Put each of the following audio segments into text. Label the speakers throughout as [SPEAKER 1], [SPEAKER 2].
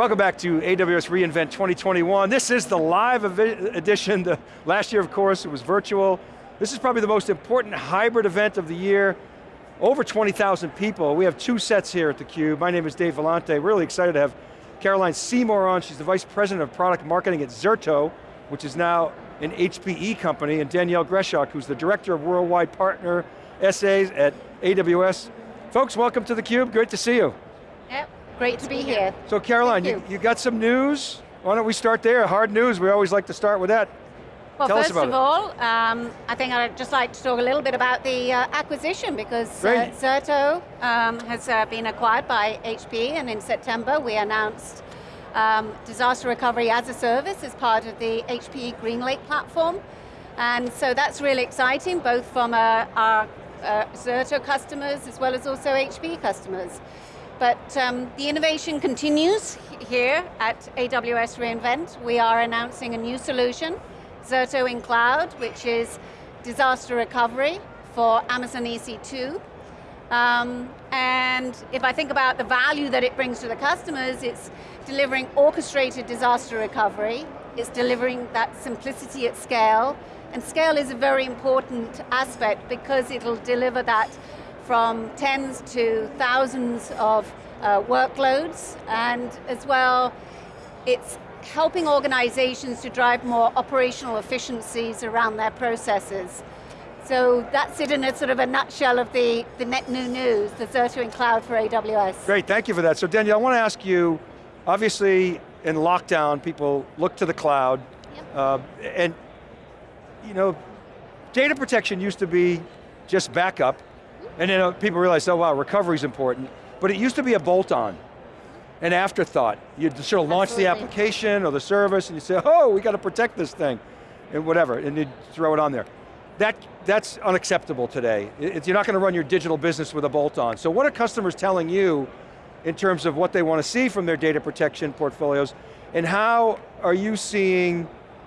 [SPEAKER 1] Welcome back to AWS reInvent 2021. This is the live edition. The last year, of course, it was virtual. This is probably the most important hybrid event of the year. Over 20,000 people. We have two sets here at theCUBE. My name is Dave Vellante. Really excited to have Caroline Seymour on. She's the Vice President of Product Marketing at Zerto, which is now an HPE company, and Danielle Greshock, who's the Director of Worldwide Partner SAs at AWS. Folks, welcome to theCUBE, great to see you.
[SPEAKER 2] Yep. Great to be here.
[SPEAKER 1] So Caroline, you. you. got some news? Why don't we start there? Hard news, we always like to start with that.
[SPEAKER 2] Well,
[SPEAKER 1] Tell
[SPEAKER 2] first of
[SPEAKER 1] it.
[SPEAKER 2] all, um, I think I'd just like to talk a little bit about the uh, acquisition because uh, Zerto um, has uh, been acquired by HP and in September we announced um, disaster recovery as a service as part of the HPE GreenLake platform. And so that's really exciting, both from uh, our uh, Zerto customers as well as also HP customers. But um, the innovation continues here at AWS reInvent. We are announcing a new solution, Zerto in Cloud, which is disaster recovery for Amazon EC2. Um, and if I think about the value that it brings to the customers, it's delivering orchestrated disaster recovery, it's delivering that simplicity at scale, and scale is a very important aspect because it'll deliver that from tens to thousands of uh, workloads, and as well, it's helping organizations to drive more operational efficiencies around their processes. So that's it in a sort of a nutshell of the, the net new news, the Zerto in Cloud for AWS.
[SPEAKER 1] Great, thank you for that. So Danielle, I want to ask you, obviously in lockdown, people look to the cloud,
[SPEAKER 2] yep.
[SPEAKER 1] uh, and you know, data protection used to be just backup, and then uh, people realize, oh wow, recovery is important. But it used to be a bolt-on, an afterthought. You'd sort of launch
[SPEAKER 2] Absolutely.
[SPEAKER 1] the application or the service and you say, oh, we got to protect this thing, and whatever, and you'd throw it on there. That, that's unacceptable today. It, you're not going to run your digital business with a bolt-on. So what are customers telling you in terms of what they want to see from their data protection portfolios, and how are you seeing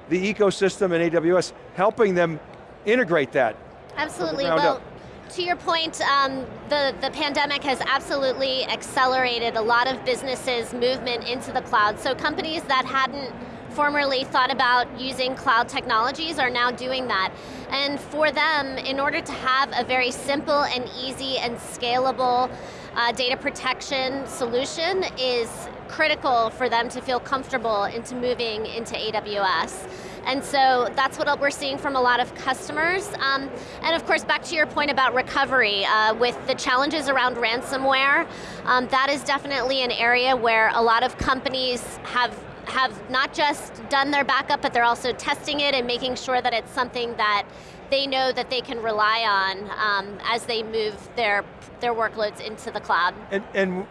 [SPEAKER 1] the ecosystem and AWS helping them integrate that?
[SPEAKER 3] Absolutely, well,
[SPEAKER 1] up?
[SPEAKER 3] To your point, um, the, the pandemic has absolutely accelerated a lot of businesses' movement into the cloud. So companies that hadn't formerly thought about using cloud technologies are now doing that. And for them, in order to have a very simple and easy and scalable uh, data protection solution is critical for them to feel comfortable into moving into AWS. And so that's what we're seeing from a lot of customers. Um, and of course, back to your point about recovery, uh, with the challenges around ransomware, um, that is definitely an area where a lot of companies have have not just done their backup, but they're also testing it and making sure that it's something that they know that they can rely on um, as they move their, their workloads into the cloud.
[SPEAKER 1] And, and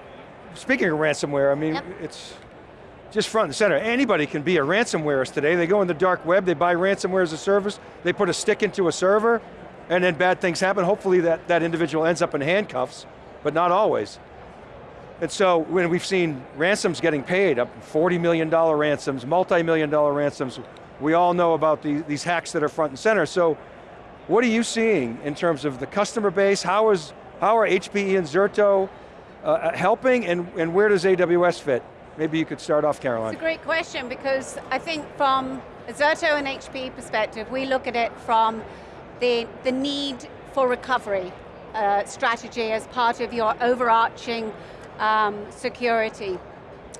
[SPEAKER 1] speaking of ransomware, I mean, yep. it's just front and center. Anybody can be a ransomware today. They go in the dark web, they buy ransomware as a service, they put a stick into a server, and then bad things happen. Hopefully that, that individual ends up in handcuffs, but not always. And so when we've seen ransoms getting paid, up $40 million ransoms, multi-million dollar ransoms, we all know about the, these hacks that are front and center. So what are you seeing in terms of the customer base? How, is, how are HPE and Zerto uh, helping and, and where does AWS fit? Maybe you could start off, Caroline.
[SPEAKER 2] It's a great question because I think from a Zerto and HP perspective, we look at it from the, the need for recovery uh, strategy as part of your overarching um, security.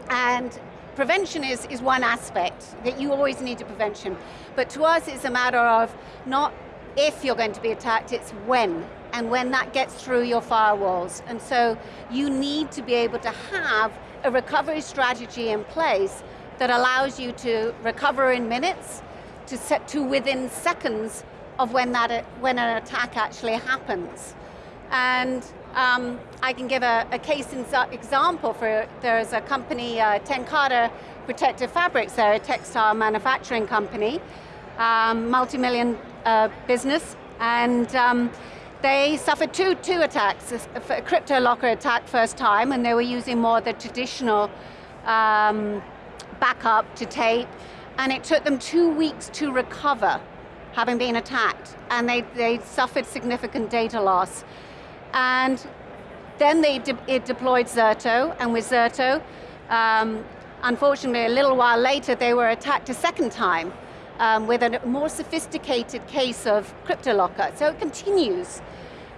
[SPEAKER 2] And prevention is, is one aspect, that you always need a prevention. But to us, it's a matter of not if you're going to be attacked, it's when, and when that gets through your firewalls. And so you need to be able to have a recovery strategy in place that allows you to recover in minutes, to set to within seconds of when, that, when an attack actually happens. And um, I can give a, a case in example for, there's a company, uh, TenCate Protective Fabrics, they're a textile manufacturing company, um, multi-million uh, business, and um, they suffered two, two attacks, a, crypto locker attack first time, and they were using more the traditional um, backup to tape, and it took them two weeks to recover, having been attacked, and they, they suffered significant data loss. And then they de it deployed Zerto, and with Zerto, um, unfortunately, a little while later, they were attacked a second time um, with a more sophisticated case of CryptoLocker. So it continues.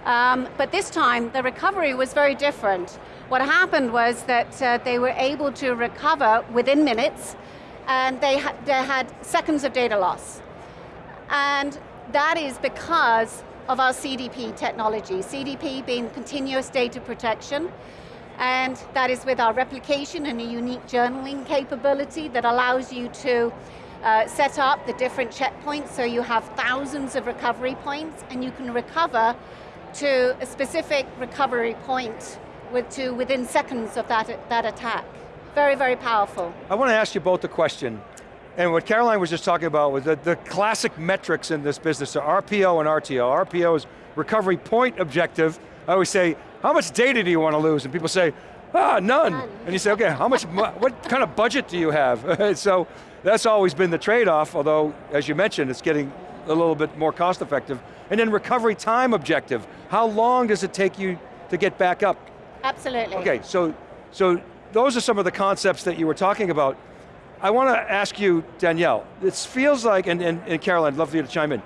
[SPEAKER 2] Um, but this time, the recovery was very different. What happened was that uh, they were able to recover within minutes, and they, ha they had seconds of data loss. And that is because of our CDP technology. CDP being continuous data protection, and that is with our replication and a unique journaling capability that allows you to uh, set up the different checkpoints so you have thousands of recovery points and you can recover to a specific recovery point with, to within seconds of that, that attack. Very, very powerful.
[SPEAKER 1] I want to ask you both a question. And what Caroline was just talking about was the, the classic metrics in this business are RPO and RTO. RPO is recovery point objective. I always say, how much data do you want to lose? And people say, ah, none. none. And you say, okay, how much, what kind of budget do you have? so that's always been the trade-off, although, as you mentioned, it's getting a little bit more cost effective. And then recovery time objective. How long does it take you to get back up?
[SPEAKER 2] Absolutely.
[SPEAKER 1] Okay, so, so those are some of the concepts that you were talking about. I want to ask you, Danielle, it feels like, and, and, and Caroline, I'd love for you to chime in,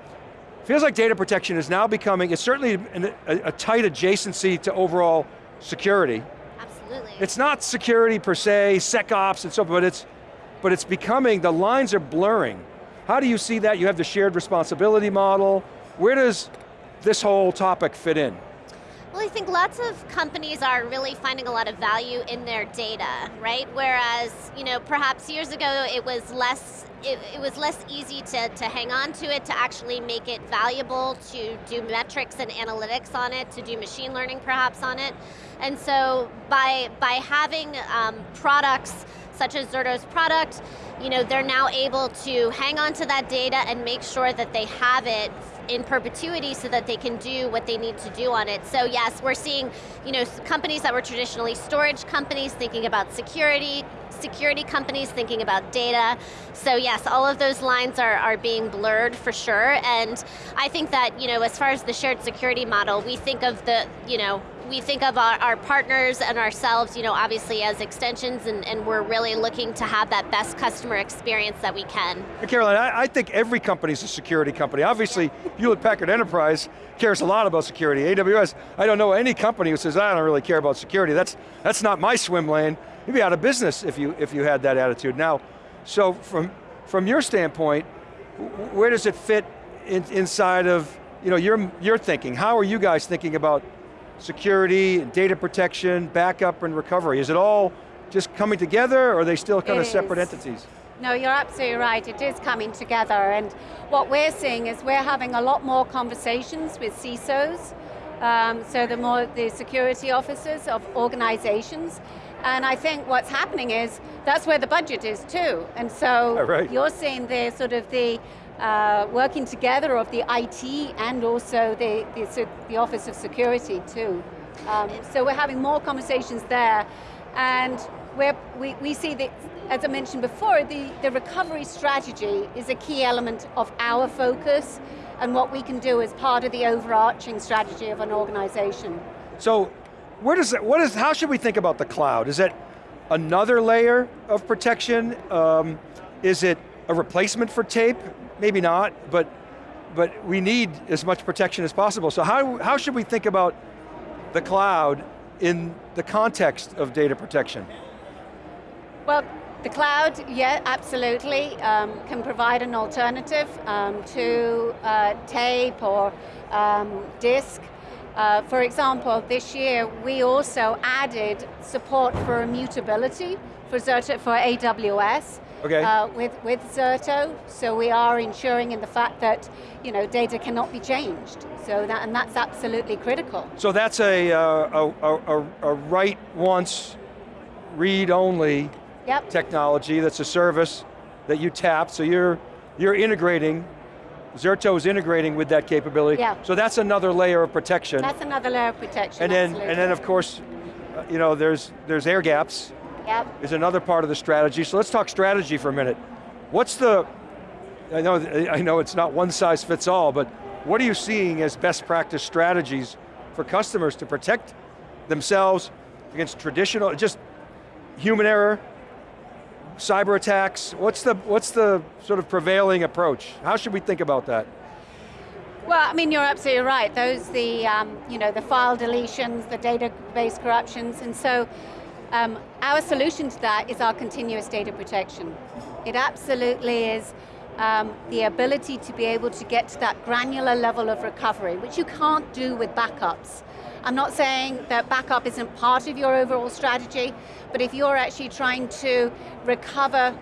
[SPEAKER 1] feels like data protection is now becoming, it's certainly an, a, a tight adjacency to overall security.
[SPEAKER 3] Absolutely.
[SPEAKER 1] It's not security per se, SecOps and so forth, but it's, but it's becoming, the lines are blurring. How do you see that? You have the shared responsibility model. Where does this whole topic fit in?
[SPEAKER 3] Well, I think lots of companies are really finding a lot of value in their data, right? Whereas, you know, perhaps years ago it was less it, it, was less easy to, to hang on to it, to actually make it valuable, to do metrics and analytics on it, to do machine learning perhaps on it. And so by, by having um, products such as Zerto's product, you know, they're now able to hang on to that data and make sure that they have it in perpetuity so that they can do what they need to do on it. So yes, we're seeing you know, companies that were traditionally storage companies thinking about security, security companies thinking about data. So yes, all of those lines are, are being blurred for sure. And I think that, you know, as far as the shared security model, we think of the, you know, we think of our, our, partners and ourselves, you know, obviously as extensions, and, and, we're really looking to have that best customer experience that we can.
[SPEAKER 1] Caroline, I, I think every company is a security company. Obviously, Hewlett Packard Enterprise cares a lot about security. AWS, I don't know any company who says, I don't really care about security. That's, that's not my swim lane. You'd be out of business if you, if you had that attitude. Now, so from, from your standpoint, where does it fit in, inside of you know, your, your thinking? How are you guys thinking about security, data protection, backup and recovery? Is it all just coming together or are they still kind
[SPEAKER 2] it
[SPEAKER 1] of separate
[SPEAKER 2] is.
[SPEAKER 1] entities?
[SPEAKER 2] No, you're absolutely right, it is coming together and what we're seeing is we're having a lot more conversations with CISOs, um, so the more the security officers of organizations, and I think what's happening is that's where the budget is too, and so
[SPEAKER 1] right.
[SPEAKER 2] you're seeing the sort of the uh, working together of the IT and also the, the, the Office of Security too. Um, so we're having more conversations there and we we, see that, as I mentioned before, the, the recovery strategy is a key element of our focus and what we can do as part of the overarching strategy of an organization.
[SPEAKER 1] So, where does it, what is, how should we think about the cloud? Is it another layer of protection? Um, is it a replacement for tape? Maybe not, but, but we need as much protection as possible. So how, how should we think about the cloud in the context of data protection?
[SPEAKER 2] Well, the cloud, yeah, absolutely, um, can provide an alternative um, to uh, tape or um, disk. Uh, for example, this year we also added support for immutability for, for AWS
[SPEAKER 1] okay. uh,
[SPEAKER 2] with, with Zerto. So we are ensuring in the fact that you know, data cannot be changed. So that, and that's absolutely critical.
[SPEAKER 1] So that's a, uh, a, a, a, write once, read only
[SPEAKER 2] yep.
[SPEAKER 1] technology that's a service that you tap, so you're, you're integrating Zerto is integrating with that capability.
[SPEAKER 2] Yeah.
[SPEAKER 1] So that's another layer of protection.
[SPEAKER 2] That's another layer of protection,
[SPEAKER 1] And then,
[SPEAKER 2] absolutely.
[SPEAKER 1] and then of course, uh, you know, there's, there's air gaps,
[SPEAKER 2] yep.
[SPEAKER 1] is another part of the strategy. So let's talk strategy for a minute. What's the, I know, I know it's not one size fits all, but what are you seeing as best practice strategies for customers to protect themselves against traditional, just human error, cyber attacks? What's the, what's the sort of prevailing approach? How should we think about that?
[SPEAKER 2] Well, I mean, you're absolutely right. Those, the, um, you know, the file deletions, the database corruptions, and so um, our solution to that is our continuous data protection. It absolutely is um, the ability to be able to get to that granular level of recovery, which you can't do with backups. I'm not saying that backup isn't part of your overall strategy, but if you're actually trying to recover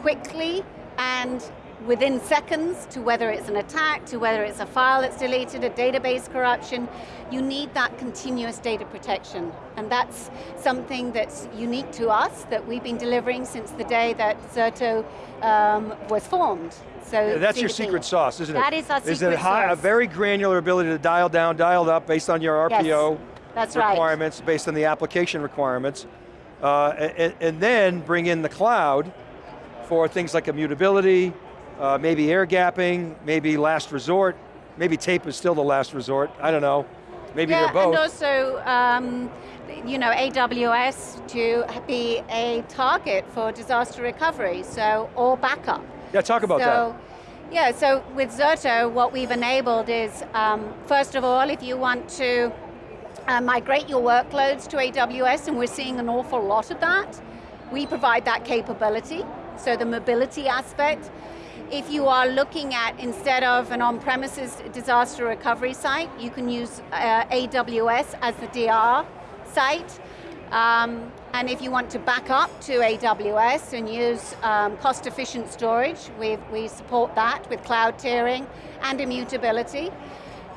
[SPEAKER 2] quickly and within seconds to whether it's an attack, to whether it's a file that's deleted, a database corruption, you need that continuous data protection. And that's something that's unique to us, that we've been delivering since the day that Zerto um, was formed. So
[SPEAKER 1] that's your secret sauce, isn't it?
[SPEAKER 2] That is our secret
[SPEAKER 1] is it high,
[SPEAKER 2] sauce.
[SPEAKER 1] a very granular ability to dial down, dial up based on your RPO
[SPEAKER 2] yes, that's
[SPEAKER 1] requirements,
[SPEAKER 2] right.
[SPEAKER 1] based on the application requirements, uh, and, and then bring in the cloud for things like immutability, uh, maybe air gapping, maybe last resort, maybe tape is still the last resort, I don't know. Maybe
[SPEAKER 2] yeah,
[SPEAKER 1] they're both.
[SPEAKER 2] and also, um, you know, AWS to be a target for disaster recovery, so, or backup.
[SPEAKER 1] Yeah, talk about that.
[SPEAKER 2] so,
[SPEAKER 1] that.
[SPEAKER 2] Yeah, so with Zerto, what we've enabled is, um, first of all, if you want to uh, migrate your workloads to AWS, and we're seeing an awful lot of that, we provide that capability, so the mobility aspect. If you are looking at, instead of an on-premises disaster recovery site, you can use uh, AWS as the DR site. Um, and if you want to back up to AWS and use um, cost-efficient storage, we we support that with cloud tiering and immutability.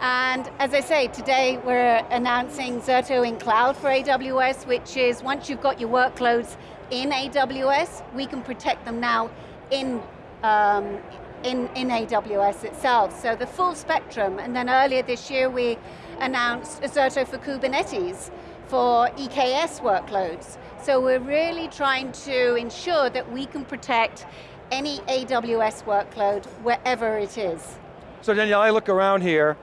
[SPEAKER 2] And as I say, today we're announcing Zerto in Cloud for AWS, which is once you've got your workloads in AWS, we can protect them now in um, in, in AWS itself. So the full spectrum, and then earlier this year we announced Zerto for Kubernetes for EKS workloads. So we're really trying to ensure that we can protect any AWS workload wherever it is.
[SPEAKER 1] So Danielle, I look around here,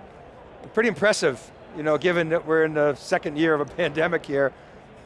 [SPEAKER 1] pretty impressive, you know, given that we're in the second year of a pandemic here,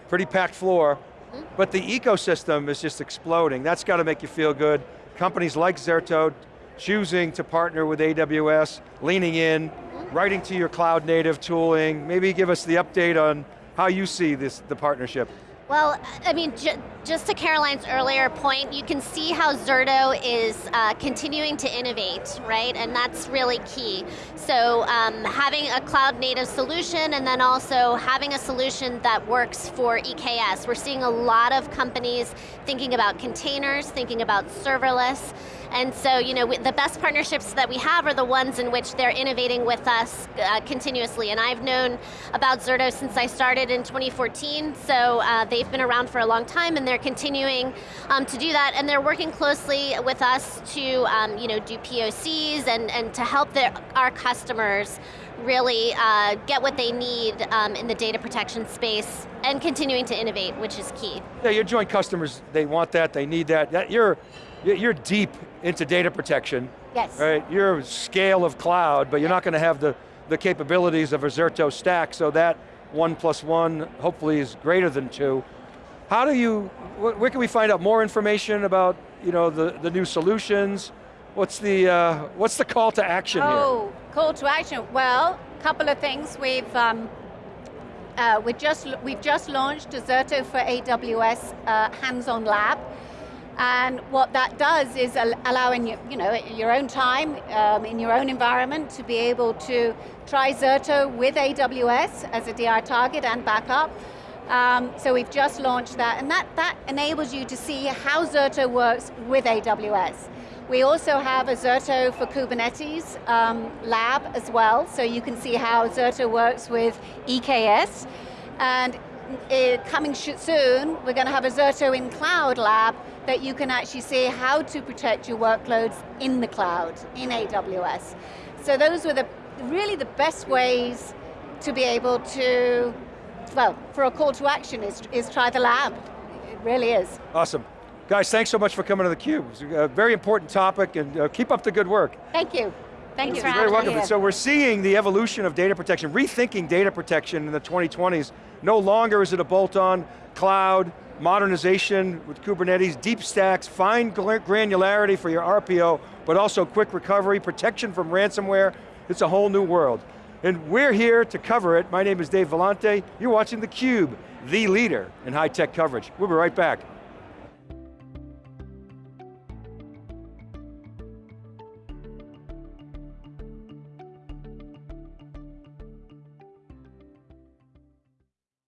[SPEAKER 1] pretty packed floor, mm -hmm. but the ecosystem is just exploding. That's got to make you feel good. Companies like Zerto choosing to partner with AWS, leaning in, writing to your cloud native tooling. Maybe give us the update on how you see this, the partnership.
[SPEAKER 3] Well, I mean, ju just to Caroline's earlier point, you can see how Zerto is uh, continuing to innovate, right? And that's really key. So um, having a cloud native solution and then also having a solution that works for EKS. We're seeing a lot of companies thinking about containers, thinking about serverless, and so, you know, the best partnerships that we have are the ones in which they're innovating with us uh, continuously. And I've known about Zerto since I started in 2014, so uh, they've been around for a long time and they're continuing um, to do that. And they're working closely with us to, um, you know, do POCs and, and to help their, our customers really uh, get what they need um, in the data protection space and continuing to innovate, which is key.
[SPEAKER 1] Yeah, your joint customers, they want that, they need that. that you're, you're deep into data protection.
[SPEAKER 2] Yes.
[SPEAKER 1] Right, you're scale of cloud, but you're not going to have the, the capabilities of a Zerto stack, so that one plus one hopefully is greater than two. How do you, where can we find out more information about you know, the, the new solutions? What's the, uh, what's the call to action
[SPEAKER 2] oh,
[SPEAKER 1] here?
[SPEAKER 2] Oh, call to action. Well, a couple of things. We've, um, uh, we just, we've just launched a Zerto for AWS uh, hands-on lab. And what that does is allowing you, you know, your own time, um, in your own environment, to be able to try Zerto with AWS as a DR target and backup. Um, so we've just launched that, and that, that enables you to see how Zerto works with AWS. We also have a Zerto for Kubernetes um, lab as well, so you can see how Zerto works with EKS. And uh, coming soon, we're going to have a Zerto in Cloud lab that you can actually see how to protect your workloads in the cloud, in AWS. So those were the really the best ways to be able to, well, for a call to action is, is try the lab. It really is.
[SPEAKER 1] Awesome. Guys, thanks so much for coming to theCUBE. It's a very important topic and uh, keep up the good work.
[SPEAKER 2] Thank you. Thank you.
[SPEAKER 1] You're very welcome. So we're seeing the evolution of data protection, rethinking data protection in the 2020s. No longer is it a bolt-on cloud, modernization with Kubernetes, deep stacks, fine granularity for your RPO, but also quick recovery, protection from ransomware. It's a whole new world. And we're here to cover it. My name is Dave Vellante. You're watching theCUBE, the leader in high tech coverage. We'll be right back.